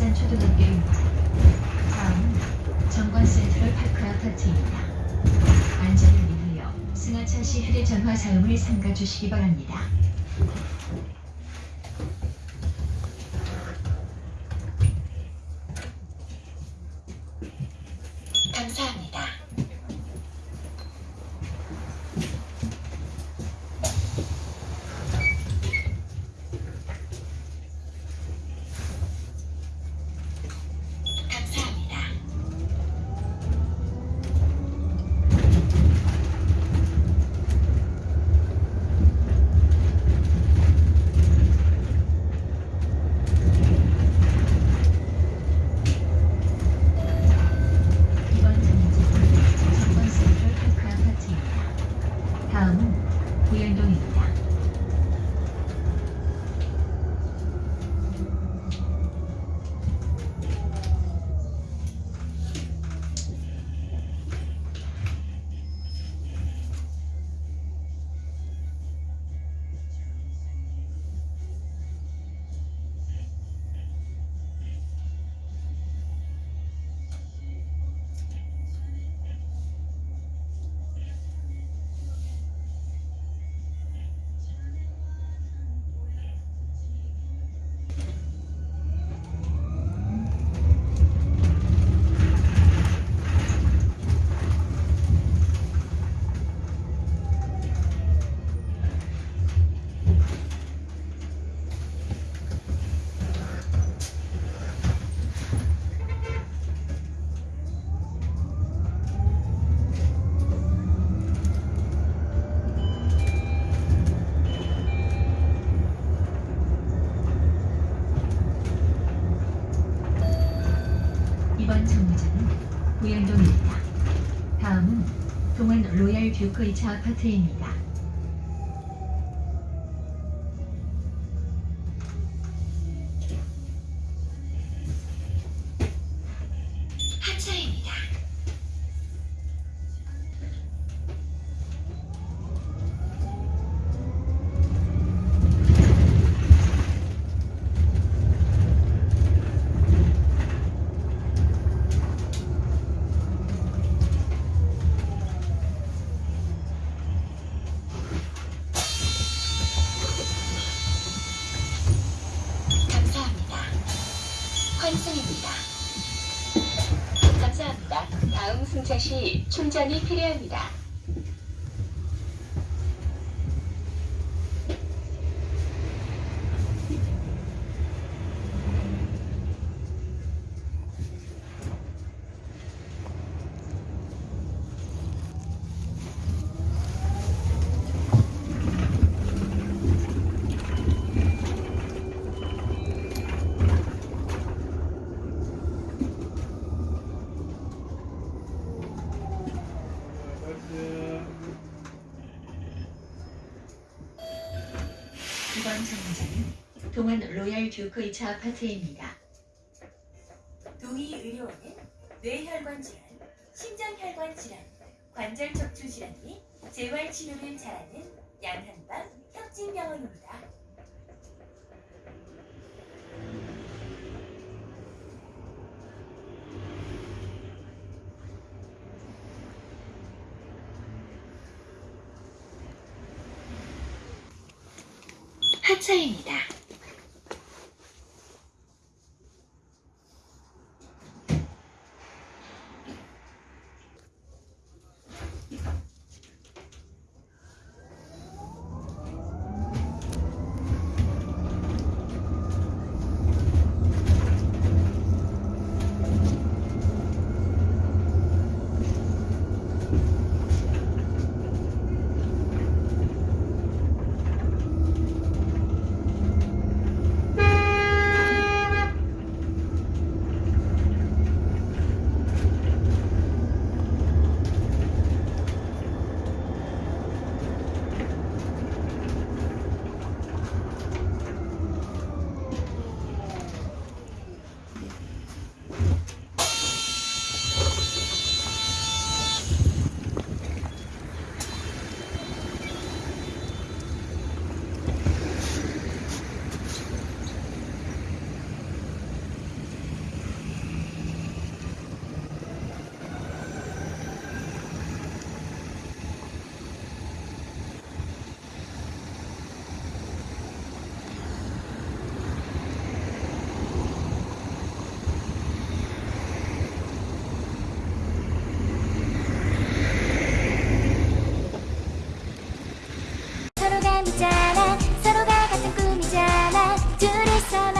부산 초등학교입니다. 다음 정관센트럴 파크 아파트입니다. 안전을 위하여 승하차시 휴대전화 사용을 삼가 주시기 바랍니다. 로얄 뷰크 2차 아파트입니다. 환승입니다. 감사합니다. 다음 승차 시 충전이 필요합니다. 이번 정류장은 동원 로얄듀크 2차 아파트입니다. 동의 의료원은 뇌혈관 질환, 심장혈관 질환, 관절 척추 질환 및 재활 치료를 잘하는 양한방 협진병원입니다. 하차입니다. さら